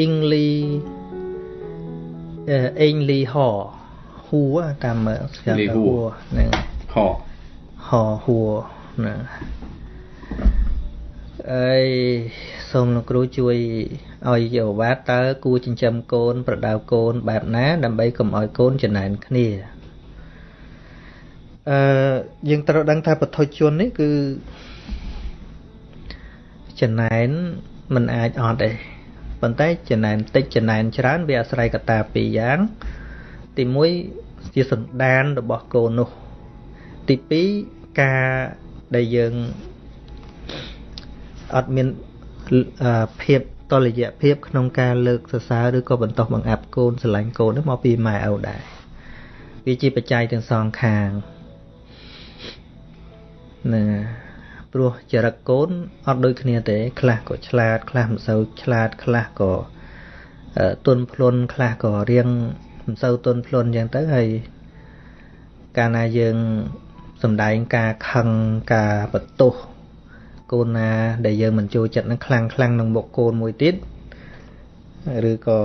អ៊ីងលីអេងលីហហួរតាមមើលស្គាល់ហួរហ្នឹងហហហួរហ្នឹងអើយសូមលោកគ្រូជួយឲ្យយោវ៉ាតើគួរចិញ្ចឹមកូន ប្រដៅកូនបែបណា ដើម្បីកុំឲ្យកូនចំណែនគ្នាអឺយើងត្រូវដឹងថាពធជននេះគឺចំណែនมันអាចអត់ទេ ប៉ុន្តែចំណែនតិចចំណែនច្រើនវាអាស្រ័យកត្តាពីរយ៉ាង ទី1ជាសន្តានរបស់កូននោះទី2ការដែលយើងអត់មានភាពតលយៈភាពក្នុងការលើកសរសើរឬក៏បន្តបង្អាប់កូនស្រឡាញ់កូននោះមកពីម៉ែឪដែរវាជាបច្ច័យទាំងសងខាងណា ព្រោះចរិតកូនអត់ដូចគ្នាទេ ខ្លះក៏ឆ្លាត ខ្លះមិនសូវឆ្លាតខ្លះក៏ទន់ភ្លន់ខ្លះក៏រៀងមិនសូវទន់ភ្លន់អញ្ចឹងទៅហើយកាលណាយើងសំដែងការខឹងការបន្ទោសកូនណាដែលយើងមិនចូលចិត្តនឹងខ្លាំងខ្លាំងនឹងមុខកូនមួយទៀតឬក៏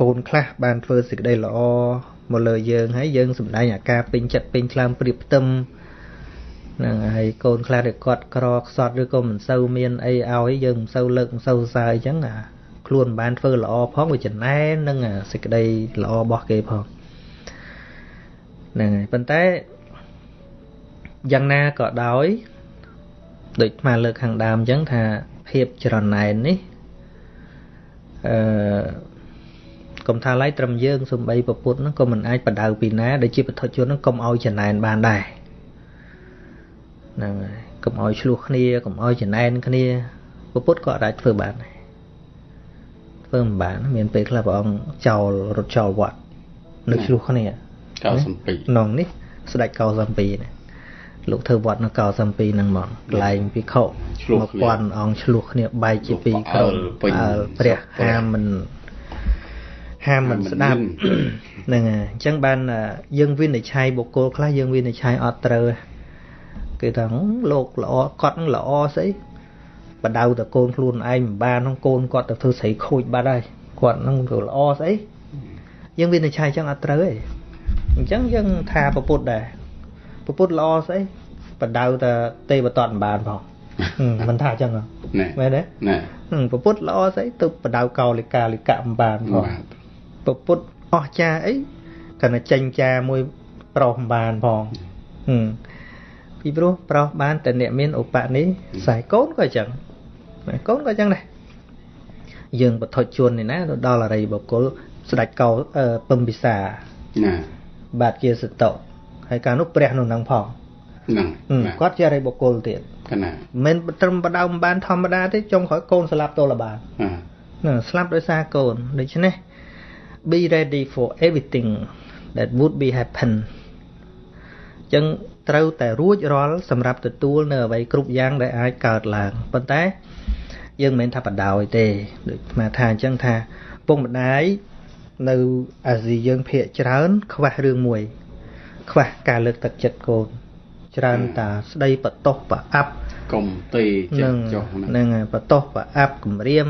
កូនខ្លះបានធ្វើសេចក្តីល្អមកលើយើងហើយយើងសំដែងអាការពេញចិត្តពេញថ្លើមព្រៀបផ្ទឹម ហ្នឹងហើយកូនខ្លះដែលគាត់ក្រខ្សត់ឬក៏មិនសូវមានអីឲ្យយើងមិនសូវលើកមិនសូវសើអញ្ចឹងអាខ្លួនមិនបានធ្វើល្អផងវាចំណែននឹងសេចក្តីល្អរបស់គេផងហ្នឹងហើយប៉ុន្តែយ៉ាងណាក៏ដោយដូចស្មាលើកខាងដើមអញ្ចឹងថាភាពច្រណែននេះអឺកុំថាឡៃត្រឹមយើងសំបីពពុទ្ធហ្នឹងក៏មិនអាចបដៅពីណាដែលជាពធជនហ្នឹងកុំឲ្យចំណែនបានដែរ ហ្នឹងហើយកុំឲ្យឆ្លោះគ្នាកុំឲ្យចំណែនគ្នាពុទ្ធក៏អាចធ្វើបានដែរធ្វើមិនបាន មានពេលខ្លះព្រះអង្គចោលរត់ចោលវត្តនៅឆ្លោះគ្នាកោសំពីក្នុងនេះស្ដេចកោសំពីនេះលោកធ្វើវត្តនៅកោសំពីហ្នឹងហ្មងកន្លែងពិខុមកពាន់អង្គឆ្លោះគ្នាបែកជាពីរក្រុមព្រះហាមមិនហាមមិនស្ដាប់ហ្នឹងហើយអញ្ចឹងបានយើងវិនិច្ឆ័យបុគ្គលខ្លះយើងវិនិច្ឆ័យអត់ត្រូវ គេថាលោកល្អគាត់នឹងល្អស្អីបដៅតកូនខ្លួនឯងមិនបានហ្នឹងកូនគាត់ទៅធ្វើស្រីខូចបាត់ហើយគាត់នឹងទៅល្អស្អីយើងវិនិច្ឆ័យចឹងអត់ត្រូវទេអញ្ចឹងយើងថាប្រពុតដែរប្រពុតល្អស្អីបដៅតទេវតតមិនបានផងមិនថាអញ្ចឹងមែនទេណែប្រពុតល្អស្អីទៅបដៅកោលិកាលិកៈមិនបានផងប្រពុតអស់ចាអីកណ្ដចេញចាមួយប្រុសមិនបានផង ពីព្រោះប្រុសបានតែអ្នកមានឧបនិស្ស័យកូនក៏អញ្ចឹងកូនក៏អញ្ចឹងដែរយើងបថុជួននេះណាទៅដល់អរិយបុគ្គលស្ដេចកោពឹមពិសាណាបាទជាសតោហើយកាលនោះព្រះនោះនឹងផងហ្នឹងគាត់ជាអរិយបុគ្គលទៀតណាមិនត្រឹមបដៅមិនបានធម្មតាទេចុងក្រោយកូនស្លាប់ទល់បានហ្នឹងស្លាប់ដោយសារកូនដូច្នេះ be ready for everything that would be happen ចឹង ត្រូវតែរួចរាល់សម្រាប់ទទួលនៅអ្វីគ្រប់យ៉ាងដែលអាចកើតឡើងប៉ុន្តែយើងមិនមែនថាបដោយទេដូចស្មាថាអញ្ចឹងថាពុកម្ដាយនៅអាស៊ីយើងភាកច្រើន ខ្វះរឿងមួយ ខ្វះការលើកទឹកចិត្តកូន ច្រើនតាស្ដីបតោះប្រអាប់កុំទេចិត្តចុះហ្នឹងហើយបតោះប្រអាប់គម្រាម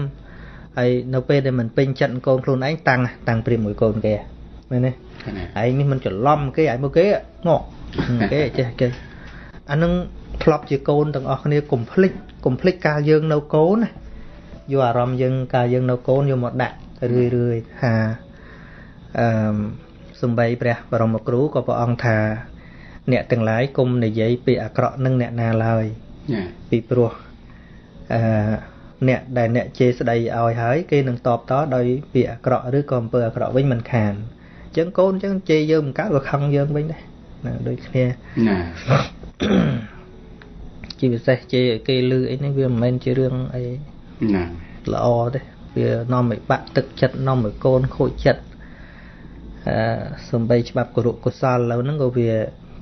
ហើយនៅពេលដែលមិនពេញចិត្តកូនខ្លួនឯងតាំងតាំងព្រាមមួយកូនគេ មែនទេឯងនេះមិនច្រឡំគេឯងមកគេងក់គេចេះគេអានឹងធ្លាប់ជាកូនទាំងអស់គ្នាកុំភ្លេចកុំភ្លេចការយើងនៅកូនណាយកអារម្មណ៍យើងការយើងនៅកូនយកមកដាក់រឿយរឿយថាអឺសំបីព្រះបរមគ្រូក៏ព្រះអង្គថា អ្នកទាំងឡាយគុំនិយាយពីអាក្រក់នឹងអ្នកណាឡើយពីព្រោះអឺអ្នកដែលអ្នកជេរស្ដីឲ្យហើយ គេនឹងតបតដោយពាក្យអាក្រក់ឬក៏អំពើអាក្រក់វិញមិនខានអញ្ចឹងកូនអញ្ចឹងជេរយើងមិនកើតក៏ខឹងយើងវិញដែរណាដូចគ្នាណាជាពិសេសជេរឲ្យគេលឺអីនេះវាមិនមែនជារឿងអីណាល្អទេវានាំឲ្យបាក់ទឹកចិត្តនាំឲ្យកូនខូចចិត្តអឺសំបីច្បាប់គរុកុសលឥឡូវហ្នឹងក៏វា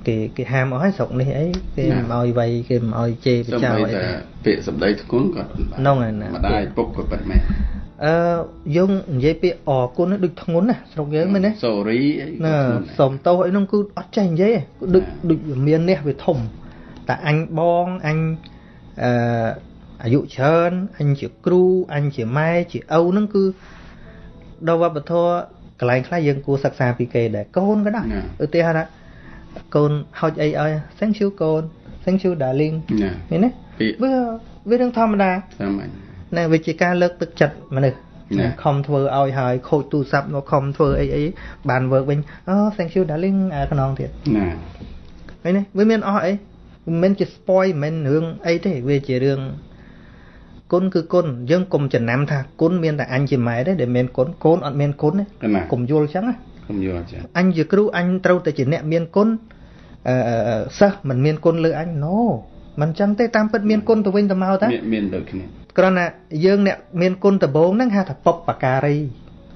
គេគេហាមអស់ហើយស្រុកនេះអីគេមិនឲ្យវ័យគេមិនឲ្យជេរបចោអីពាក្យសម្ដីធ្ងន់ក៏ហ្នឹងហើយណាម្ដាយពុកក៏ប៉ិតមែន អឺយើងនិយាយពាក្យអរគុណដូចធ្ងន់ណាស្រុកយើងមែនទេ sorry ណាសុំទោសអីហ្នឹងគឺអត់ចេះនិយាយដូចដូចមាននេះវាធំតែអញបងអញអឺអាយុច្រើនអញជាគ្រូអញជាម៉ែជាឪហ្នឹងគឺដល់វប្បធម៌កន្លែងខ្លះយើងគួរសិក្សាពីគេដែរកូនក៏ដែរឧទាហរណ៍ថាកូនហុចអីឲ្យ thank you កូន thank you darling ណាឃើញទេវាវារឿងធម្មតាតាមហ្នឹង ណាវាជាការលើកទឹកចិត្តមនុស្សណាខំធ្វើឲ្យហើយខូចទូរស័ព្ទមកខំធ្វើអីអីបាន work វិញអូ thank you darling អាខ្នងទៀតណាឃើញទេវាមានអស់អីមិនមែនជា spoil មិនមែនរឿងអីទេវាជារឿងគុណគឺគុណយើងកុំចំណាំថាគុណមានតែអញជាម៉ែទេដែលមានគុណកូនអត់មានគុណទេណាកុំយល់ចឹងណាកុំយល់ចាអញជាគ្រូអញត្រូវតែជាអ្នកមានគុណអឺអឺអឺសិស្សមិនមានគុណលើអញ no មិនចឹងទេតាមពិតមានគុណទៅវិញទៅមកតាមានមានដូចគ្នា គ្រាន់តែយើងអ្នកមានគុណដំបូងហ្នឹងហៅថាបុព្វការី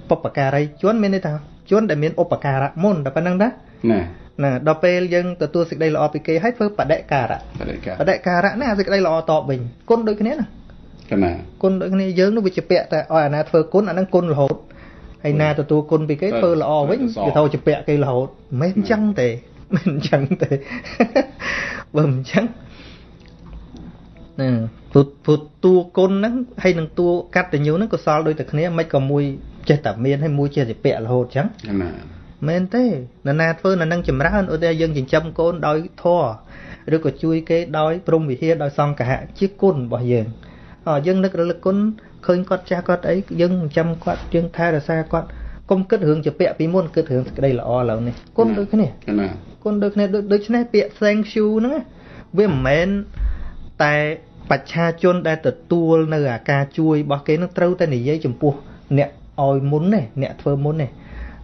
បុព្វការីជនមានន័យថាជនដែលមានឧបការៈមុនតែប៉ុណ្្នឹងណាណាណាដល់ពេលយើងទទួលសេចក្តីល្អពីគេហើយធ្វើបដិការៈបដិកាបដិការៈហ្នឹងអាសេចក្តីល្អតបវិញគុណដូចគ្នាណាកណាគុណដូចគ្នាយើងនោះវាជាពាក់តែឲ្យអាណាធ្វើគុណអាហ្នឹងគុណរហូតហើយណាទទួលគុណពីគេធ្វើល្អវិញវាទៅជាពាក់គេរហូតមិនមែនអញ្ចឹងទេមិនអញ្ចឹងទេបើមិនអញ្ចឹងណា ពុទ្ធពុទ្ធតួគុណហ្នឹងហើយនឹងតួកតញ្ញូហ្នឹងកុសលដូចតែគ្នាមិនក៏មួយចេះតែមានហើយមួយចេះតែពាក់រហូតអញ្ចឹងកណាមែនទេនរណាធ្វើនៅនឹងចម្រើនឧទាហរណ៍យើងចិញ្ចឹមកូនដោយធម៌ឬក៏ជួយគេដោយព្រមវិហារដោយសង្ឃៈជាគុណរបស់យើងអយើងនឹករលឹកគុណឃើញគាត់ចាស់គាត់អីយើងចិញ្ចឹមគាត់យើងថែរក្សាគាត់កុំគិតរឿងជាពាក្យពីមុនគិតរឿងសេចក្តីល្អឥឡូវនេះគុណដូចគ្នាកណាគុណដូចគ្នាដូចដូច្នេះពាក្យ thank you ហ្នឹងណាវាមិនមែនតែ បច្ឆាជនដែលទទួលនៅអាការជួយរបស់គេនឹងត្រូវតែនិយាយចំពោះអ្នកឲ្យមុនទេអ្នកធ្វើមុនទេ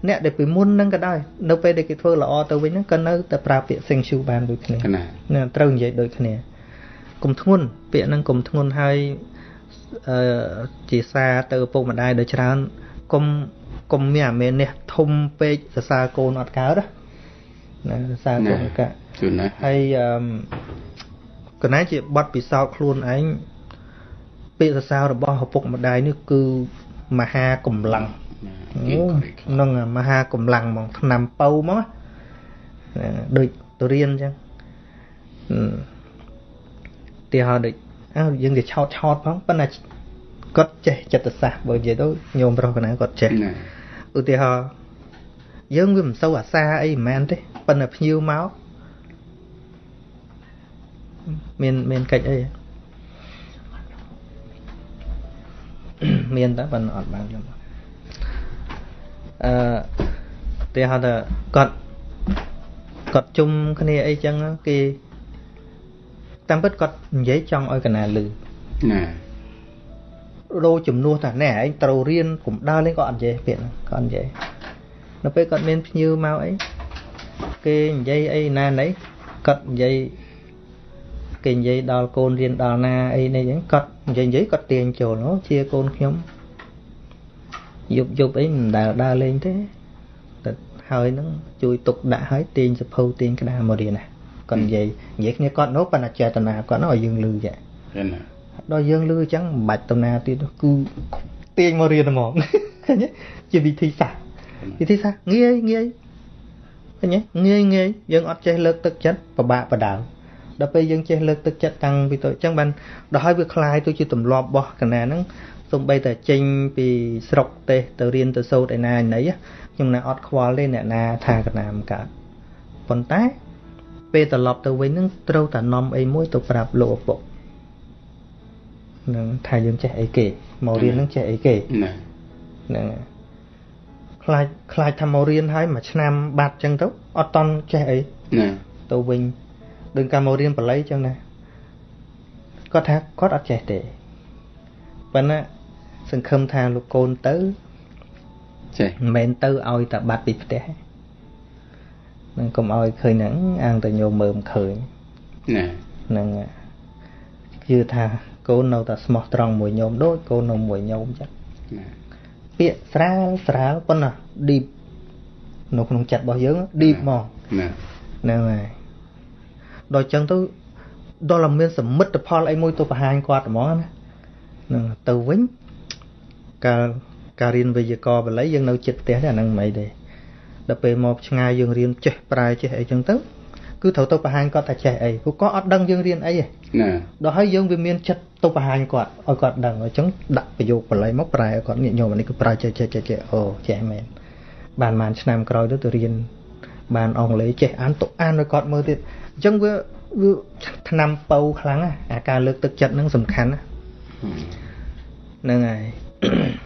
អ្នកដែលពីមុនហ្នឹងក៏ដោយនៅពេលដែលគេធ្វើល្អទៅវិញហ្នឹងក៏នៅតែប្រើពាក្យ thank you បានដូចគ្នាកណាណាត្រូវនិយាយដូចគ្នាកុំធ្ងន់ពាក្យហ្នឹងកុំធ្ងន់ហើយអឺជាសារទៅឪពុកម្ដាយដោយច្រើនកុំកុំមានអាមេនេះធំពេកសរសើរកូនអត់កើតណាណាសរសើរកូនអត់កើតជួនណាហើយអឺ កណាជាបတ်ពិសោធន៍ខ្លួនឯងពាក្យសរសើររបស់ឪពុកម្ដាយនេះគឺមហាកម្លាំងគេអូក៏គេខ្លាំងហ្នឹងអាមហាកម្លាំងហ្មងឆ្នាំប៉ៅហ្មងណាដូចទៅរៀនអញ្ចឹងអឺទីហោដូចអើយើងទៅឆោតឆោតផងប៉ុន្តែគាត់ចេះចិត្តសាស្ត្របើនិយាយទៅញោមប្រុសកណាគាត់ចេះណាឧទាហរណ៍យើងវាមិនសូវអាសាអីមិនមែនទេប៉ុន្តែភ្ញៀវមក មានមានកិច្ចអីមានតើប៉ុន្តែអត់បានខ្ញុំអឺទីហៅថាគាត់គាត់ជុំគ្នាអីចឹងគេតាមពិតគាត់និយាយចង់ឲ្យកណាលឺណារោជំនួសថាណែឯងត្រូវរៀនកុំដើរលេងក៏អត់និយាយពាក្យហ្នឹងក៏អត់និយាយនៅពេលគាត់មានភ្ញៀវមកអីគេនិយាយអីណាណីគាត់និយាយ គេនិយាយដល់កូនរៀនដល់ណាអីនេះអញ្ចឹងគាត់និយាយនិយាយគាត់ទាញចូលអូជាកូនខ្ញុំយប់យប់អីមិនដែលដើរលេងទេតែហើយហ្នឹងជួយទុកដាក់ហើយទាញសភៅទាញក្តារមករៀនណាគាត់និយាយនិយាយគ្នាគាត់នោះប៉ុន្តែចេតនាគាត់នោះឲ្យយើងលឺចាកណាដល់យើងលឺអញ្ចឹងមិនបាច់តំណាទៀតទេគឺទាញមករៀនហ្មងឃើញទេជាវិធីសាស្ត្រវិធីសាស្ត្រងាយងាយឃើញទេងាយងាយយើងអត់ចេះលើកទឹកចិត្តពិបាកបដៅ ដល់ពេលយើងចេះលើកទឹកចិត្តតាំងពីតូចអញ្ចឹងបានដល់ហើយវាคลายទៅជាទម្លាប់របស់កណាហ្នឹងសំបីតែចេញពីស្រុកទេសទៅរៀនទៅសូត្រឯណាឯណីខ្ញុំណាអត់ខ្វល់ទេអ្នកណាថាកណាមិនកើតប៉ុន្តែពេលត្រឡប់ទៅវិញហ្នឹងត្រូវតែនាំអីមួយទៅប្រាប់លោកឪពុក នឹងថាយើងចេះអីគេមករៀននឹងចេះអីគេ ណា ហ្នឹងហើយខ្លាចខ្លាចថាមករៀនហើយមួយឆ្នាំបាត់ចឹងទៅអត់តន់ចេះអី ណា ទៅវិញ ដូចកាលមករៀនបល័យចឹងណាគាត់ថាគាត់អត់ចេះទេប៉ុន្តែសង្ឃឹមថាលោកកូនទៅចេះមិនមែនទៅឲ្យតែបាត់ពីផ្ទះទេនឹងកុំឲ្យឃើញហ្នឹងអាងតែញោមមើលមិនឃើញណាហ្នឹងហើយជឿថាកូននៅតែស្មោះត្រង់មួយញោមដូចកូននៅមួយញោមចឹងណាពាក្យស្រាលស្រាលប៉ុន្តែ deep នៅក្នុងចិត្តរបស់យើង deep ហ្មងណាហ្នឹងហើយ ដល់ចឹងទៅដល់តែមានសមិទ្ធផលអីមួយទៅបង្ហាញគាត់ហ្មងណាហ្នឹងទៅវិញកាលការរៀនវេយ្យាករណ៍បល័យយើងនៅចិត្តផ្ទះទេអាហ្នឹងមិនអីទេដល់ពេលមកឆ្ងាយយើងរៀនចេះប្រែចេះអីចឹងទៅគឺត្រូវទៅបង្ហាញគាត់ថាចេះអីព្រោះគាត់អត់ដឹងយើងរៀនអីទេណាដល់ហើយយើងវាមានចិត្តទៅបង្ហាញគាត់ឲ្យគាត់ដឹងអញ្ចឹងដាក់ប្រយោគបល័យមកប្រែឲ្យគាត់ញាតិញោមអានេះគឺប្រើចេះចេះចេះចេះអូចេះមែនបានបានឆ្នាំក្រោយទៅទៅរៀនបានអង់គ្លេសចេះអានទៅអានឲ្យគាត់មើលទៀត អញ្ចឹងវាវាឆ្នាំបើខ្លាំងណាស់អាការលើកទឹកចិត្តហ្នឹងសំខាន់ណាហ្នឹងហើយ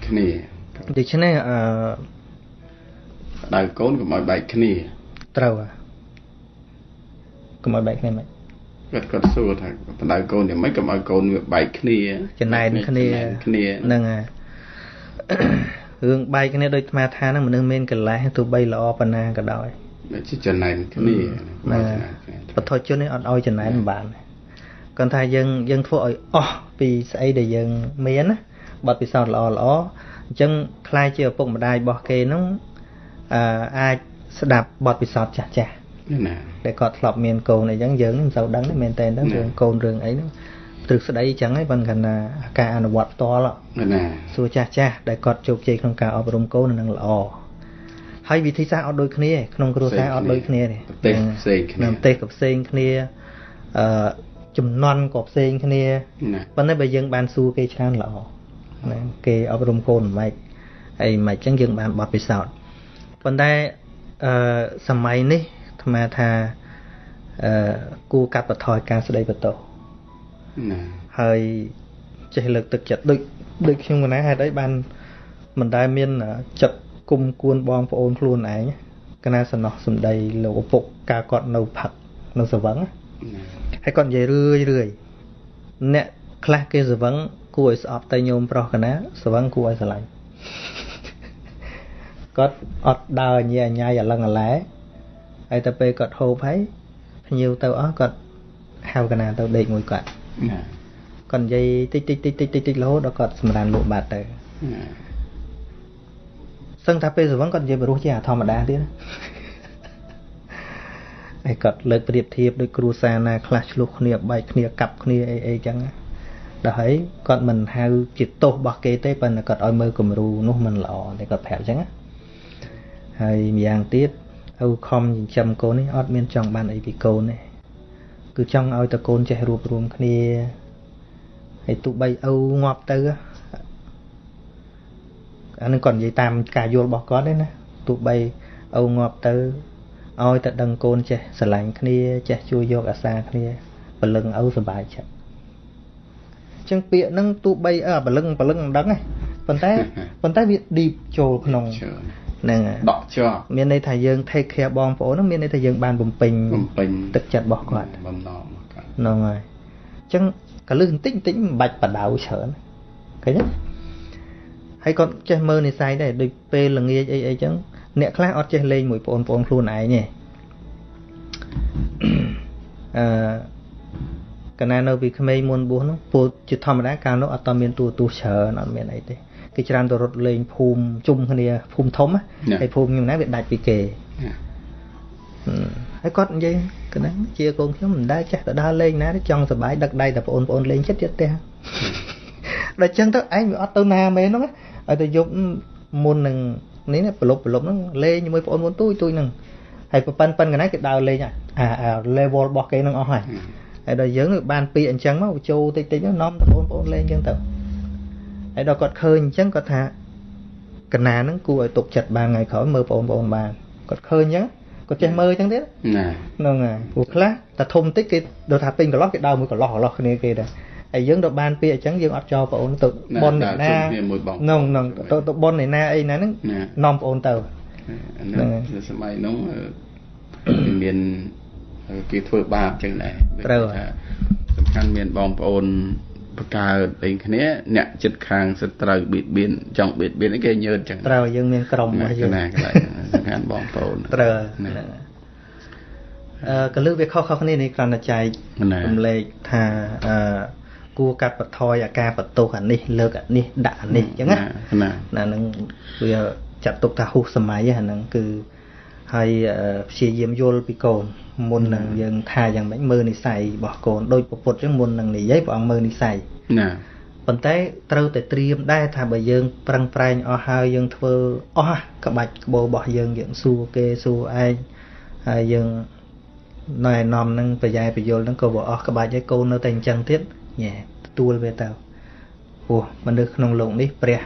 គ្នាដូច្នេះអឺដៅកូនកុំឲ្យបែកគ្នាត្រូវហ่ะកុំឲ្យបែកគ្នាមិនគាត់គាត់សួរថាបដៅកូនយ៉ាងម៉េចកុំឲ្យកូនវាបែកគ្នាចំណែនគ្នាចំណែនគ្នាហ្នឹងហើយរឿងបែកគ្នាដូចអាត្មាថាហ្នឹងមនុស្សមានកលេសទោះបីល្អប៉ុណ្ណាក៏ដោយវា ជាចំណែនគ្នាណាបទជននេះអត់ឲ្យចំណែនមិនបានគាត់ថាយើងយើងធ្វើឲ្យអស់ពីស្អីដែលយើងមានណាបទពិសោធន៍ល្អល្អអញ្ចឹងខ្លាយជាឪពុកម្ដាយរបស់គេហ្នឹងអឺអាចស្ដាប់បទពិសោធន៍ចាស់ចាស់ណាដែលគាត់ធ្លាប់មានកូនអីចឹងយើងមិនសូវដឹងទេមែនតើទៅរឿងកូនរឿងអីហ្នឹងទ្រឹស្ដីចឹងហើយប៉ុន្តែគាត់ថាការអនុវត្តផ្ទាល់ណាសួរចាស់ចាស់ដែលគាត់ជោគជ័យក្នុងការអប់រំកូននឹងល្អ ហើយវិធីសាស្ត្រអត់ដូចគ្នាទេក្នុងគ្រួសារអត់ដូចគ្នាទេប្រទេសផ្សេងគ្នានៅប្រទេសក៏ផ្សេងគ្នាអឺចំនួនក៏ផ្សេងគ្នាណាប៉ុន្តែបើយើងបានសួរគេច្រើនល្អណាគេអប់រំកូនមិនអីមិនចឹងយើងបានបទពិសោធន៍ប៉ុន្តែអឺសម័យនេះអាត្មាថាអឺគួរកាត់បន្ថយការស្ដីបន្ទោសណាហើយចេះលើកទឹកចិត្តដូចដូចខ្ញុំកណាហេតុអីបានមិនដែលមានចិត្ត គុំគួនបងប្អូនខ្លួនឯងកណាសំណោះសំដីលោកឪពុកការគាត់នៅផឹកនៅសវឹងណាណាហើយគាត់និយាយរឿយរឿយអ្នកខ្លះគេសវឹងគួរឲ្យស្អប់តែញោមប្រុសកណាសវឹងគួរឲ្យស្រឡាញ់គាត់អត់ដើរញ៉ែញ៉ាយអាឡឹងអាឡែហើយទៅពេលគាត់ហូបហើយភ្ញៀវទៅអស់គាត់ហៅកណាទៅដេកមួយគាត់ណាគាត់និយាយតិចតិចតិចតិចតិចតិចរហូតដល់គាត់សម្រានលក់បាត់ទៅណា សឹងថាពេលសវឹងគាត់និយាយបរោះជាអាធម្មតាទៀតណាហើយគាត់លើកប្រៀបធៀបដូចគ្រួសារណាខ្លះឆ្លោះគ្នាបែកគ្នាកាប់គ្នាអីអីចឹងណាដល់ហើយគាត់មិនហៅជាទោសរបស់គេទេប៉ុន្តែគាត់ឲ្យមើលគំរូនោះមិនល្អតែគាត់ប្រាប់ចឹងណាហើយម្យ៉ាងទៀតឪខំចិញ្ចឹមកូននេះអត់មានចង់បានអីពីកូនទេគឺចង់ឲ្យតកូនចេះរួបរวมគ្នាហើយទោះបីឪងាប់ទៅណា អានឹងគាត់និយាយតាមការយល់របស់គាត់ទេណាទោះបីឪងាប់ទៅឲ្យតែដឹងកូនចេះស្រឡាញ់គ្នាចេះជួយយកអាសាគ្នាពលឹងឪសុបាយចិត្តអញ្ចឹងពាក្យហ្នឹងទោះបីអើពលឹងពលឹងមិនដឹងទេប៉ុន្តែប៉ុន្តែវា deep ចូលក្នុងច្រើនហ្នឹងហើយដកជាប់មានន័យថាយើង take care បងប្អូនហ្នឹងមានន័យថាយើងបានបំពេញបំពេញទឹកចិត្តរបស់គាត់បំណងរបស់គាត់ហ្នឹងហើយអញ្ចឹងកលឹះបន្តិចបន្តិចមិនបាច់បដៅច្រើនឃើញទេ ហើយគាត់ចេះមើលនិស័យដែរដូចពេលល្ងាចអីអីចឹងអ្នកខ្លះអត់ចេះលេងមួយបងប្អូនខ្លួនឯងទេអឺកណានៅពីក្មេងមុនបួសហ្នឹងពលជាធម្មតាកាលនោះអត់តមានទូរទស្សន៍ច្រើនអត់មានអីទេគេច្រើនទៅរត់លេងភូមិជុំគ្នាភូមិធំណាហើយភូមិខ្ញុំណាវាដាច់ពីគេណាហឹមហើយគាត់និយាយកណ្ដឹងជាកូនខ្ញុំមិនដែលចេះទៅដើរលេងណាទេចង់សប្បាយដឹកដៃតែបងប្អូនលេងចិត្តទៀតទេដល់ចឹងទៅឯងវាអត់ទៅណាមែនហ្នឹង ឲ្យទៅយប់មុននឹងនេះណាប្រលប់ប្រលប់ហ្នឹងលេងជាមួយបងប្អូនទូចទូចហ្នឹងហើយប៉ប៉ិនប៉ិនកណ្ណាគេដើរលេងអាអា level របស់គេហ្នឹងអស់ហើយហើយដល់យើងបានពីអញ្ចឹងមកចូលតិចតិចហ្នឹងនាំតែបងប្អូនលេងចឹងទៅហើយដល់គាត់ឃើញអញ្ចឹងគាត់ថាកណាហ្នឹងគួរឲ្យទុកចិត្តបានថ្ងៃក្រោយមើលបងប្អូនបានគាត់ឃើញអញ្ចឹងគាត់ចេះមើលអញ្ចឹងទៀតណាហ្នឹងហើយព្រោះខ្លះតែធំតិចគេដល់ថាពេញកន្លោះគេដើរមួយកន្លោះកន្លោះគ្នាគេដែរ ហើយយើងទៅបានពាក្យអញ្ចឹងយើងអត់ចោលបងអូនទៅបនអ្នកណាគ្នាមួយបងហ្នឹងហ្នឹងទៅទៅបនអ្នកណាអីណាហ្នឹងណានាំបងអូនទៅអាហ្នឹងនេះហើយនៅសម័យនោះអឺវាមានគេធ្វើបាបចឹងដែរត្រូវថាសំខាន់មានបងប្អូនបកើតអីគ្នាអ្នកចិត្តខាងសត្រូវបៀតបៀនចង់បៀតបៀនអីគេញើតចឹងត្រូវយើងមានក្រុមណារបស់កយើងណាកន្លែងហ្នឹងសំខាន់បងប្អូនត្រូវណាហ្នឹងហើយអឺកលឹះវាខុសៗគ្នានេះគ្រាន់តែចែកណារំលែកថាអឺ គួរកាត់បន្ថយអាការបន្ទោសអានេះលើកអានេះដាក់អានេះអញ្ចឹងណាណាណានឹងវាចាត់ទុកថាហួសសម័យហ្នឹងអាហ្នឹងគឺហើយអឺព្យាយាមយល់ពីកូនមុននឹងយើងថាយ៉ាងម៉េចមើលនិស័យរបស់កូនដូចពុទ្ធអញ្ចឹងមុននឹងនិយាយព្រះអង្គមើលនិស័យណាប៉ុន្តែត្រូវតែត្រៀមដែរថាបើយើងប្រឹងប្រែងអស់ហើយយើងធ្វើអស់ក្បាច់ក្បោរបស់យើងយើងសួរគេសួរឯងហើយយើងណែនាំនឹងប្រយ៉ែប្រយល់នឹងក៏វាអស់ក្បាច់ឲ្យកូននៅតែអញ្ចឹងទៀត ញ៉ែទទួលវាទៅព្រោះមនុស្សក្នុងលោកនេះព្រះ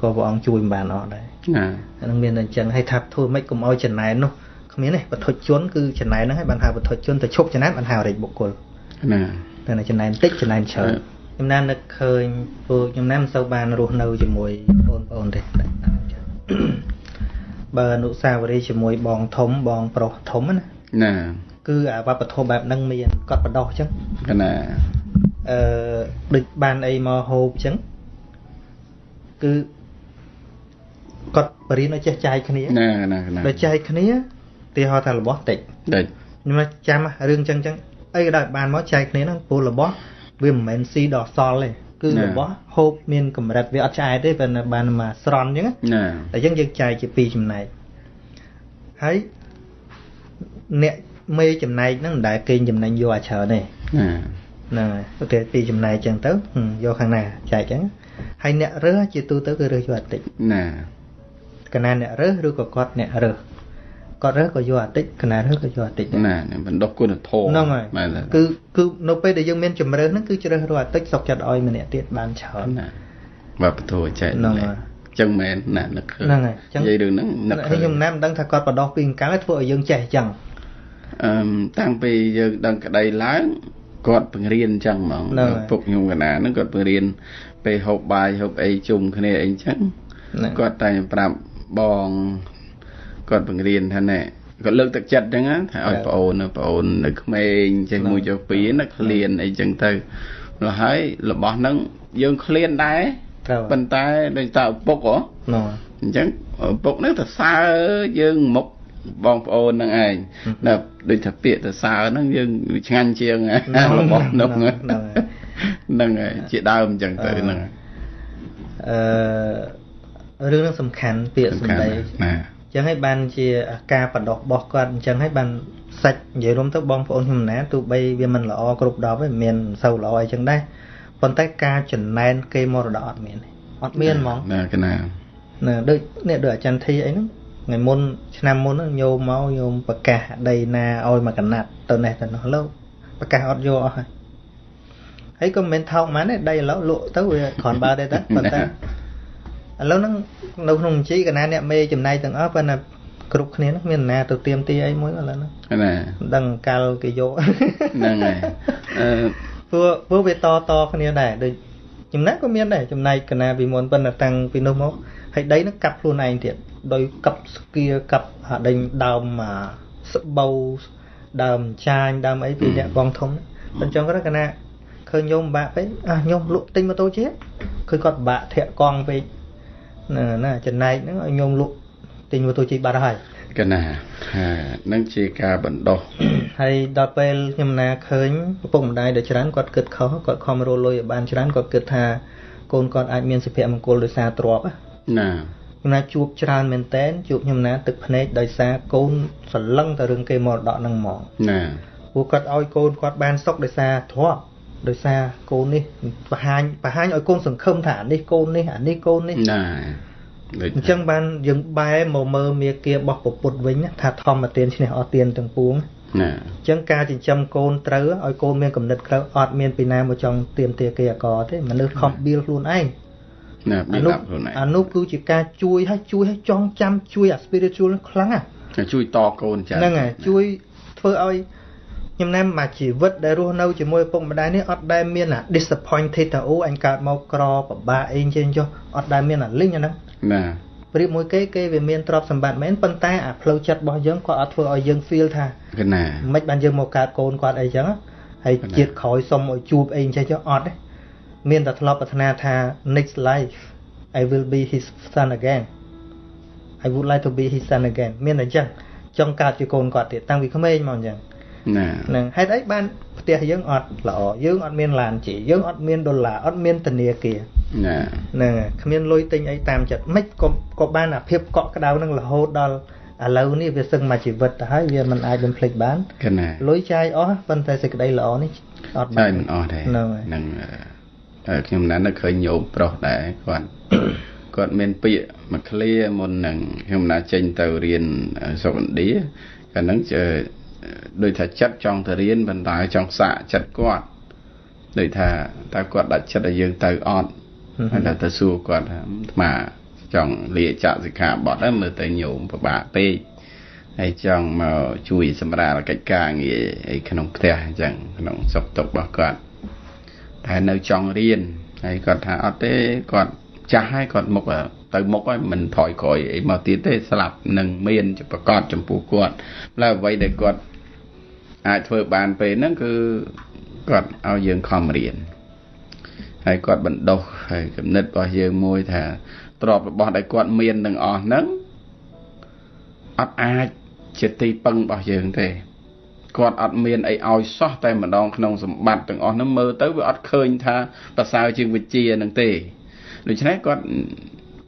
ក៏ព្រះអង្គជួយមិនបានអស់ដែរណាអានឹងមានតែអញ្ចឹងហើយថាធ្វើម៉េចកុំឲ្យចំណែននោះគ្មានទេបទជនគឺចំណែនហ្នឹងហើយបានហៅបទជនទៅឈប់ចំណែនបានហៅរិទ្ធបុគ្គលណាតែចំណែនតិចចំណែនច្រើនខ្ញុំណាននឹកឃើញពួកខ្ញុំណានមិនសូវបានរស់នៅជាមួយបងប្អូនទេបើអនុសាវរីយ៍ជាមួយបងធំបងប្រុសធំណាណាគឺអាវប្បធម៌បែបហ្នឹងមានគាត់បដោះអញ្ចឹងណា អឺដូចបានអីមកហូបអញ្ចឹងគឺគាត់បរៀនឲ្យចេះចាយគ្នាណាណាណាដល់ចាយគ្នាទីហោថារបស់តិចតិចខ្ញុំចាំរឿងអញ្ចឹងអញ្ចឹងអីក៏ដោយបានមកចាយគ្នាហ្នឹងពលរបស់វាមិនមែនស៊ីដល់សល់ទេគឺរបស់ហូបមានកម្រិតវាអត់ឆ្អែតទេប៉ុន្តែបានមកស្រន់អញ្ចឹងណាតែអញ្ចឹងយើងចែកជាពីរចំណែកហើយអ្នកមេចំណែកហ្នឹងមិនដែលគេចំណេញយកអាច្រើនទេណា ហ្នឹងហើយអូខេពីចំណែកអញ្ចឹងទៅយកខាងណាចែកអញ្ចឹងហើយអ្នករើសជាទូទៅគឺរើសយកអតិចណាកណាអ្នករើសឬក៏គាត់អ្នករើសគាត់រើសក៏យកអាតិចកណារើសក៏យកអាតិចណាបណ្ដុះគុណធម៌ហ្នឹងហើយគឺគឺនៅពេលដែលយើងមានជំរឿនហ្នឹងគឺជ្រើសរើសអាតិចសុកចិត្តឲ្យម្នាក់ទៀតបានច្រើនណាបាទពធចែកហ្នឹងហើយចឹងមែនណានឹកឃើញហ្នឹងហើយចឹងនិយាយរឿងហ្នឹងនឹកឃើញខ្ញុំណាំមិនដឹងថាគាត់បដោះពីអង្កលធ្វើឲ្យយើងចេះចឹងអឺតាំងពីយើងដឹងក្តីឡើង គាត់បង្រៀនអញ្ចឹងហ្មងពុកខ្ញុំកណាហ្នឹងគាត់បង្រៀនពេលហូបបាយហូបអីជុំគ្នាអីអញ្ចឹងគាត់តែប្រាប់បងគាត់បង្រៀនថាណែគាត់លើកទឹកចិត្តអញ្ចឹងថាឲ្យប្អូនប្អូននៅក្មេងចេះមួយចុះពីរណាឃ្លានអីអញ្ចឹងទៅនោះហើយរបស់ហ្នឹងយើងឃ្លានដែរប៉ុន្តែដូចតើឪពុកហ៎អញ្ចឹងឪពុកហ្នឹងទៅសើយើងមុខ បងប្អូនហ្នឹងឯងណាដូចថាពាក្យទៅសើហ្នឹងយើងឆ្ងាញ់ជាងរបស់នោះហ្នឹងហើយជាដើមអញ្ចឹងទៅហ្នឹងអឺរឿងហ្នឹងសំខាន់ពាក្យសម្ដីណាចឹងហើយបានជាការបដោះបោះគាត់អញ្ចឹងហើយបានសាច់និយាយរួមទៅបងប្អូនខ្ញុំណាទោះបីវាមិនល្អគ្រប់10ទេមានសូវល្អអីចឹងដែរប៉ុន្តែការចំណែនគេមរតកអត់មានអត់មានហ្មងណាកណាណាដូចនេះដូចអាចារ្យធីអីហ្នឹង ថ្ងៃមុនឆ្នាំមុនហ្នឹងញោមមកញោមប្រកាសដីណាឲ្យមកកណាត់ទៅនេះទៅនោះលើប្រកាសអត់យកអស់ហើយហើយក៏មិនមែនថោកម៉ានទេដីឥឡូវលក់ទៅវាគ្រាន់បើទេតែប៉ុន្តែឥឡូវហ្នឹងនៅក្នុងបញ្ជីកណាអ្នកមេចំណាយទាំងអស់ប៉ុន្តែគ្រប់គ្នាហ្នឹងមានណាទៅទៀមទីអីមួយឥឡូវហ្នឹងណាមិនដឹងកាលគេយកហ្នឹងហើយអឺព្រោះព្រោះវាតតគ្នាដែរដូច ចំណែកក៏មានដែរចំណែកកណាពីមុនប៉ុន្តែតាំងពីនោះមកហើយដីហ្នឹងកាប់ខ្លួនឯងទៀតដោយកាប់ស្គៀកាប់ដេញដើមស្បូវដើមចាញដើមអីពីអ្នកបងធំអញ្ចឹងគាត់កណាឃើញញោមបាក់ពេកអះញោមលក់ទិញម៉ូតូជាឃើញគាត់បាក់ធាក់កង់ពេកណាណាចំណែកហ្នឹងឲ្យញោមលក់ទិញម៉ូតូជិះបាត់ហើយ កណាហានឹងជាការបណ្ដោះហើយដល់ពេលខ្ញុំណាឃើញឪពុកម្ដាយដ៏ច្រើនគាត់គិតខុសគាត់ខំរលុយឲ្យបានច្រើនគាត់គិតថាកូនគាត់អាចមានសុភមង្គលដោយសារទ្រព្យណាខ្ញុំណាជួបច្រើនមែនតែនជួបខ្ញុំណាទឹកភ្នែកដោយសារកូនសន្លឹងទៅរឿងគេមរតកហ្នឹងហ្មងណាពួកគាត់ឲ្យកូនគាត់បានសុខដោយសារទ្រព្យដោយសារកូននេះបង្ហាញបង្ហាញឲ្យកូនសង្ឃឹមថាអានេះកូននេះអានេះកូននេះណា អញ្ចឹងបានយើងបែរមកមើលមេគារបស់ពពុទ្ធវិញថាធម្មទានឈ្នះអស់ទានទាំងពួងណាអញ្ចឹងការចិញ្ចឹមកូនត្រូវឲ្យកូនមានកំណត់ក្រៅអត់មានពីណាមកចង់ទៀមទាគេអកទេមនុស្សខំបៀលខ្លួនឯងណាបៀលខ្លួនឯងអានោះគឺជាការជួយឲ្យជួយឲ្យចងចាំជួយអា spiritual ខ្លាំងណាជួយតកូនចាហ្នឹងហើយជួយធ្វើឲ្យខ្ញុំណែមកជីវិតដែលរស់នៅជាមួយឪពុកម្ដាយនេះអត់ដែលមានអា disappointed ថាអូអញកើតមកក្រពិបាកអីចេះចុះអត់ដែលមានអាលិញអាហ្នឹង ណាប្រៀបមួយគេគេវាមានទ្រព្យសម្បត្តិមែនប៉ុន្តែអាផ្លូវចិត្តរបស់យើងគាត់អត់ធ្វើឲ្យយើង feel ថាណាមិនបានយើងមកកើតកូនគាត់អីចឹងហើយជាតិក្រោយសុំឲ្យជួបអីចេះចុះអត់ទេមានតែធ្លាប់ប្រាថ្នាថា next life I will be his son again I would like to be his son again មានតែចឹងចង់កើតជាកូនគាត់ទៀតតាំងពីក្មេងមកអញ្ចឹង ណាហ្នឹងហេតុអីបានផ្ទះយើងអត់ល្អយើងអត់មានឡានជិះយើងអត់មានដុល្លារអត់មានធនាគារណាហ្នឹងគ្មានលុយទិញអីតាមចិត្តមិនក៏ក៏បានអាភាពកក់ក្ដៅនឹងរហូតដល់ឥឡូវនេះវាសឹងមកជីវិតទៅហើយវាមិនអាចបំភ្លេចបានកណាលុយចាយអស់ប៉ុន្តែសេចក្តីល្អនេះអត់បានមិនអស់ទេហ្នឹងខ្ញុំណាស់នៅឃើញញោមប្រុសដែរគាត់គាត់មានពាក្យមួយឃ្លាមុននឹងខ្ញុំណាចេញទៅរៀនសុខឥណ្ឌាកាលហ្នឹង ដូចថាចិត្តចង់ទៅរៀនប៉ុន្តែចង់សាកចិត្តគាត់ដូចថាតើគាត់ដាច់ចិត្តឲ្យយើងទៅអត់ហើយទៅសួរគាត់ថាអាចង់លាចាក់សិក្ខាបទហ្នឹងមើលទៅញោមពិបាកពេកហើយចង់មកជួយសម្រាលកិច្ចការងារអីក្នុងផ្ទះអញ្ចឹងក្នុងសុខទុក្ខរបស់គាត់តែនៅចង់រៀនហើយគាត់ថាអត់ទេគាត់ចាស់ហើយគាត់មុខទៅមុខហើយមិនថយក្រោយអីមកទៀតទេស្លាប់នឹងមានប្រកាសចំពោះគាត់ឡើយអ្វីដែលគាត់ អាចធ្វើបានពេលហ្នឹងគឺគាត់ឲ្យយើងខំរៀនហើយគាត់បណ្ដុះហើយគំនិតរបស់យើងមួយថាទ្រព្យរបស់ដែលគាត់មានទាំងអស់ហ្នឹងអត់អាចជាទីពឹងរបស់យើងទេគាត់អត់មានអីឲ្យសោះតែម្ដងក្នុងសម្បត្តិទាំងអស់ហ្នឹងមើលទៅវាអត់ឃើញថាប្រសើរជាងវិជានឹងទេដូច្នេះគាត់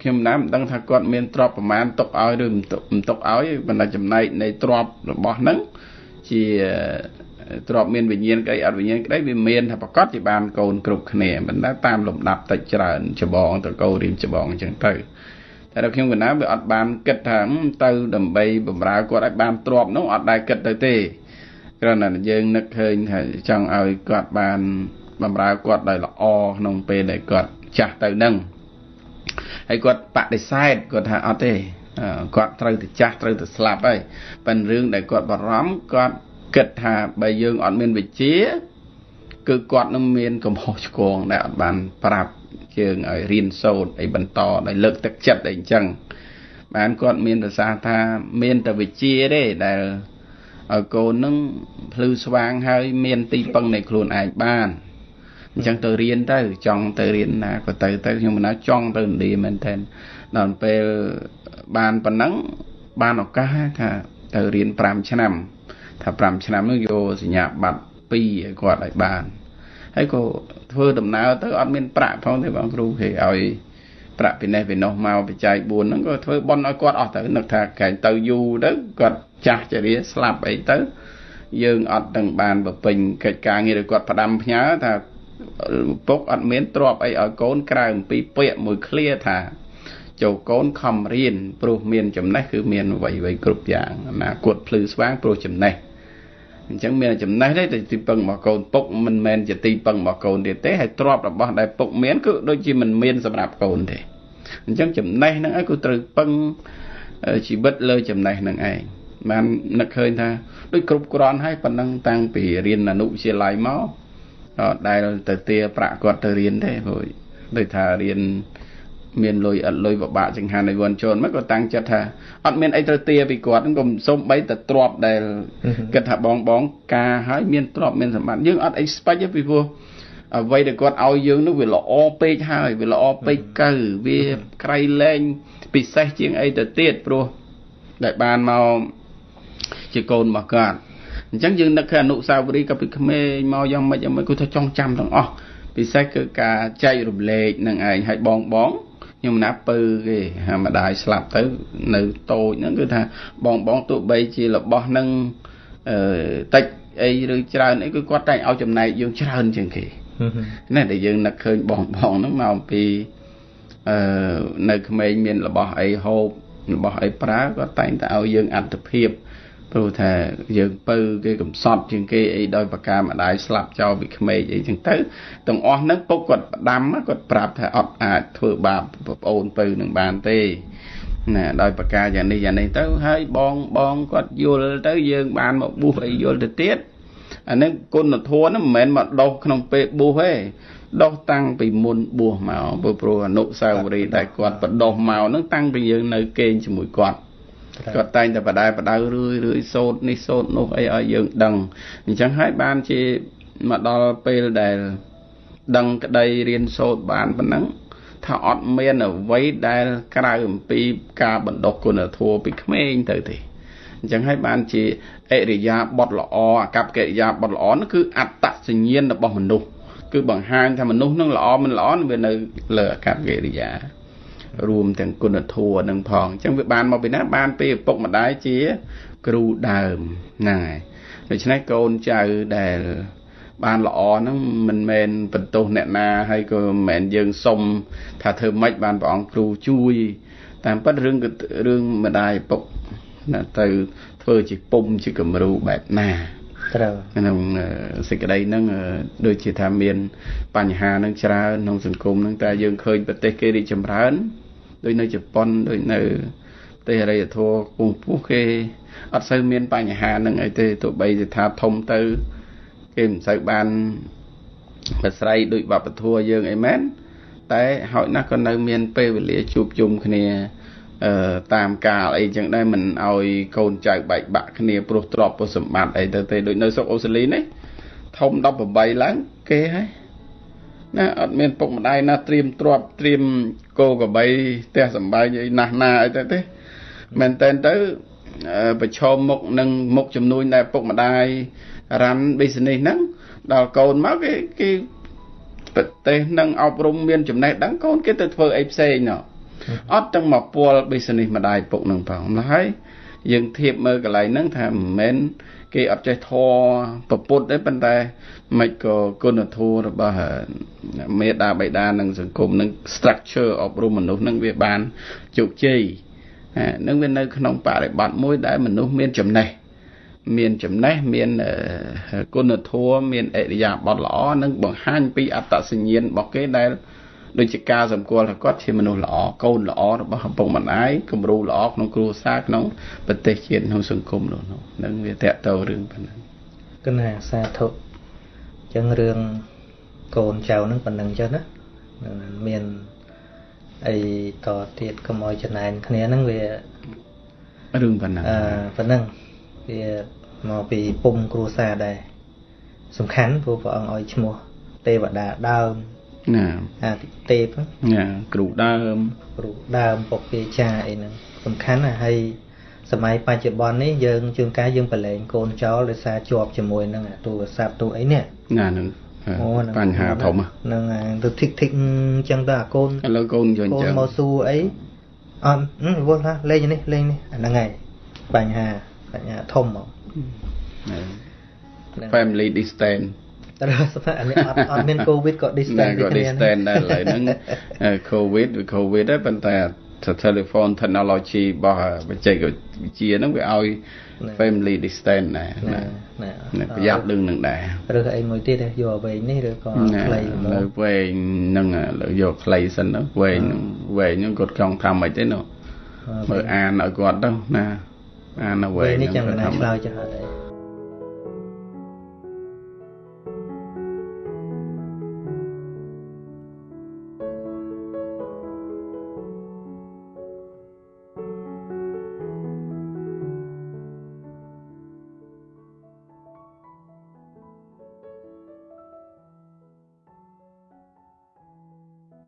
ខ្ញុំណាមិនដឹងថាគាត់មានទ្រព្យប្រមាណទុកឲ្យឬមិនទុកឲ្យបណ្ដាចំណែកនៃទ្រព្យរបស់ហ្នឹង ជាទ្របមានវិញ្ញាណក្តីអត់វិញ្ញាណក្តីវាមានថាប្រកាសជាបានកូនគ្រប់គ្នាមិនដែលតាមលំដាប់តិចច្រើនច្បងតកោរៀមច្បងអញ្ចឹងទៅតែដល់ខ្ញុំកណាវាអត់បានគិតថាទៅដើម្បីបំរើគាត់ឲ្យបានទ្របនោះអត់ដែលគិតទៅទេគ្រាន់តែយើងនឹកឃើញថាចង់ឲ្យគាត់បានបំរើគាត់ដោយល្អក្នុងពេលដែលគាត់ចាស់ទៅនឹងហើយគាត់បដិសេធគាត់ថាអត់ទេ គាត់ត្រូវទៅចាស់ត្រូវទៅស្លាប់ហើយប៉ិនរឿងដែលគាត់បារម្ភគាត់គិតថាបើយើងអត់មានវិជ្ជាគឺគាត់នឹងមានកំហុសឆ្គងដែលអត់បានប្រាប់ជើងឲ្យរៀនសូត្រអីបន្តដោយលើកទឹកចិត្តអីអញ្ចឹងបានគាត់មានប្រសាសន៍ថាមានតែវិជ្ជាទេដែលឲ្យកូននឹងភ្លឺស្វាងហើយមានទីពឹងនៃខ្លួនឯងបានអញ្ចឹងទៅរៀនទៅចង់ទៅរៀនណាក៏ទៅទៅខ្ញុំមិនណាចង់ទៅឥណ្ឌាមែនទែនដល់ពេល បានប៉ុណ្ណឹងបានឱកាសថាទៅរៀន5ឆ្នាំ ថា5ឆ្នាំនោះយកសញ្ញាបត្រ2ឲ្យគាត់ឲ្យបានហើយក៏ធ្វើដំណើរទៅអត់មានប្រាក់ផងទេបងគ្រូគេឲ្យប្រាក់ពីនេះពីនោះមកបច្ច័យ4ហ្នឹងក៏ធ្វើបន់ឲ្យគាត់អស់ទៅនឹកថាកែងទៅយូរទៅគាត់ចាស់ចរិយាស្លាប់អីទៅ យើងអត់ទាំងបានប្រពេញកិច្ចការងាររបស់គាត់ផ្ដាំផ្ញើថាពុកអត់មានទ្រពអីឲ្យកូនក្រៅអំពីពាក្យមួយឃ្លាថា ចូលកូនខំរៀនព្រោះមានចំណេះគឺមានអ្វីៗគ្រប់យ៉ាងអនាគតភ្លឺស្វាងព្រោះចំណេះអញ្ចឹងមានចំណេះទេតែទីពឹងរបស់កូនពុកមិនមែនជាទីពឹងរបស់កូនទៀតទេហើយទ្រព្យរបស់ដែលពុកមានគឺដូចជាមិនមានសម្រាប់កូនទេអញ្ចឹងចំណេះហ្នឹងឯងគឺត្រូវពឹងជីវិតលើចំណេះហ្នឹងឯងបាននឹកឃើញថាដូចគ្រប់គ្រាន់ហើយប៉ុណ្ណឹងតាំងពីរៀនអនុវិទ្យាល័យមកដែលទៅទាប្រាក់គាត់ទៅរៀនទេព្រោះដូចថារៀន មានលុយអត់លុយពិបាកចង្ហាន់ឲ្យវ័នចូលមកក៏តាំងចិត្តថាអត់មានអីត្រូវទាពីគាត់ហ្នឹងក៏សូមបីតែទ្របដែលគិតថាបងបង ការហើយមានទ្របមានសម្បត្តិយើងអត់អីស្ពេចទេពីព្រោះអ្វីដែលគាត់ឲ្យយើងនោះវាល្អពេកហើយវាល្អពេកកើវាក្រៃលែងពិសេសជាងអីទៅទៀតព្រោះដែលបានមកជាកូនរបស់គាត់អញ្ចឹងយើងនឹកឃើញអនុសាវរីយ៍កាពីក្មេងមកយ៉ាងម៉េចយ៉ាងម៉េចគឺថាចង់ចាំទាំងអស់ពិសេសគឺការចែករំលែកនឹងឯងឲ្យបងបង ខ្ញុំណាពៅគេហាម្ដាយស្លាប់ទៅនៅតូចហ្នឹងគឺថាបងបងទោះបីជារបស់ហ្នឹងអឺតិចអីឬច្រើនអីគឺគាត់តែងឲ្យចំណែកយើងច្រើនជាងគេណាដែលយើងនឹកឃើញបងបងហ្នឹងមកអំពីអឺនៅក្មេងមានរបស់អីហូបរបស់អីប្រើគាត់តែងតែឲ្យយើងអត្តភាព ព្រោះថាយើងពៅគេកំសត់ជាងគេអីដោយប្រការម្ដាយស្លាប់ចោលពីក្មេងអីចឹងទៅទាំងអស់ហ្នឹងពុកគាត់ផ្ដាំគាត់ប្រាប់ថាអត់អាចធ្វើបាបប្អូនពៅនឹងបានទេណាដោយប្រការយ៉ាងនេះយ៉ាងនេះទៅហើយបងបងគាត់យល់ទៅយើងបានមកបួសអីយល់ទៅទៀតអានេះគុណធម៌ហ្នឹងមិនមែនមកដោះក្នុងពេលបួសទេដោះតាំងពីមុនបួសមកព្រោះអនុសាវរីយ៍ដែលគាត់បដោះមកហ្នឹងតាំងពីយើងនៅគេងជាមួយគាត់ គាត់តែងតែបដែបដៅរឿយរឿយសោតនេះសោតនោះអីឲ្យយើងដឹងអញ្ចឹងហើយបានជាមកដល់ពេលដែលដឹងក្តីរៀនសូត្របានប៉ុណ្ណឹងថាអត់មានអ្វីដែលក្រៅអំពីការបណ្ដុះគុណធម៌ពីក្មេងទៅទេអញ្ចឹងហើយបានជាអរិយាបថល្អអកប្បកិរិយាបថល្អនោះគឺអត្តសញ្ញាណរបស់មនុស្សគឺបង្ហាញថាមនុស្សនឹងល្អមិនល្អវានៅលើអកប្បកិរិយា រួមទាំងគុណធម៌នឹងផងអញ្ចឹងវាបានមកពីណាបានពីឪពុកម្ដាយជា គ្រូដើមហ្នឹងហើយដូច្នេះកូនចៅដែលបានល្អហ្នឹងមិនមែនបន្ទោសអ្នកណាហើយក៏មិនមែនយើងសុំថាធ្វើម៉េចបានព្រះអង្គគ្រូជួយ តាមពិតរឿងរឿងម្ដាយឪពុកណាទៅធ្វើជាពុំជាគំរូបែបណា ត្រូវក្នុងសេចក្តីហ្នឹងដូចជាថាមាន បញ្ហាហ្នឹងច្រើនក្នុងសង្គមហ្នឹងតែយើងឃើញប្រទេសគេរីកចម្រើនដូចនៅជប៉ុនដូចនៅប្រទេសអរិយធម៌ពងពោះគេអត់សូវមានបញ្ហាហ្នឹងអីទេទោះបីជាថាធំទៅ គេមិនសូវបានប្រស្រ័យដូចវប្បធម៌យើងអីមែនតែហើយណាស់ក៏នៅមានពេលវេលាជួបជុំគ្នាអឺ តាមកាលអីចឹងដែរមិនឲ្យកូនចៅបែកបាក់គ្នាព្រោះទ្រព្យពុសម្បត្តិអីទៅទេដូចនៅស្រុកអូស្ត្រាលីនេះធំ18ឡើងគេហើយណាអត់មានពុកម្ដាយណាត្រៀមទ្រព្យត្រៀមគោក្របីផ្ទះសម្បែងអីណាស់ណាអីទៅទេមែនតែនទៅប្រឈមមុខនឹងមុខចំនួនដែលពុកម្ដាយរ៉ាន់ business ហ្នឹងដល់កូនមកគេគេប្រទេសនឹងអប់រំមានចំណេះដឹងកូនគេទៅធ្វើអីផ្សេងណោះ អត់ទាំងមកពល business ម្ដាយពុកនឹងផងម្ល៉េះយើងធៀបមើលកន្លែងហ្នឹងថាមិនមែនគេអត់ចេះធរប្រពុតទេប៉ុន្តែមិនក៏គុណធម៌របស់មេដាបៃតានិងសង្គមនឹង structure អប់រំមនុស្សនឹងវាបានជោគជ័យនឹងវានៅក្នុងបរិបទមួយដែលមនុស្សមានចំណេះមានចំណេះមានគុណធម៌មានអរិយាប័ត្រល្អនិងបង្ហាញពីអត្តសញ្ញាណរបស់គេដែល ដូចជាការសម្គាល់ថាគាត់ជាមនុស្សល្អកូនល្អរបស់ឪពុកម្ដាយគំរូល្អក្នុងគ្រួសារក្នុងប្រទេសជាតិក្នុងសង្គមនោះនឹងវាតកតរឿងប៉ុណ្ណឹងគណៈសាធុអញ្ចឹងរឿងកូនចៅនឹងប៉ុណ្ណឹងចឹងណាមានអីតទៀតកុំឲ្យចំណែនគ្នាហ្នឹងវារឿងប៉ុណ្ណឹងអឺប៉ុណ្ណឹងវាមកពីពុំគ្រួសារដែរសំខាន់ព្រោះព្រះអង្គឲ្យឈ្មោះទេវតាដើម ណាអាទិទេពណាគ្រូដើមគ្រូដើមពុកពាចាអីហ្នឹងសំខាន់ណាស់ហើយសម័យបច្ចុប្បន្ននេះយើងជួនកាលយើងប្រឡែងកូនចោលដោយសារជាប់ជាមួយនឹងទូរស័ព្ទទូអីនេះណាហ្នឹងបញ្ហាធំហ្នឹងហើយទៅធីកធីកអញ្ចឹងទៅអាកូនឥឡូវកូនយកអញ្ចឹងមកសួរអីអត់វល់ណាលេងនេះលេងនេះអាហ្នឹងហើយបញ្ហាបញ្ហាធំហ្មង family distance តែស្ថានភាពអត់អត់មានកូវីដក៏ distance ក៏ distance ដែរឥឡូវហ្នឹងកូវីដវាកូវីដដែរប៉ុន្តែ telephone technology របស់បច្ចេកវិទ្យាហ្នឹងវាឲ្យ family distance ដែរណាប្រយ័ត្នរឿងនឹងដែរឬអីមួយទៀតយកវែងនេះឬក៏ខ្លីនៅវែងហ្នឹងយកខ្លីសិនទៅវែងវែងហ្នឹងគាត់ចង់ថាម៉េចទេនោះមើលអានឲ្យគាត់ទៅណាអាននៅវែងនេះចាំកណាឆ្លើយចោះអត់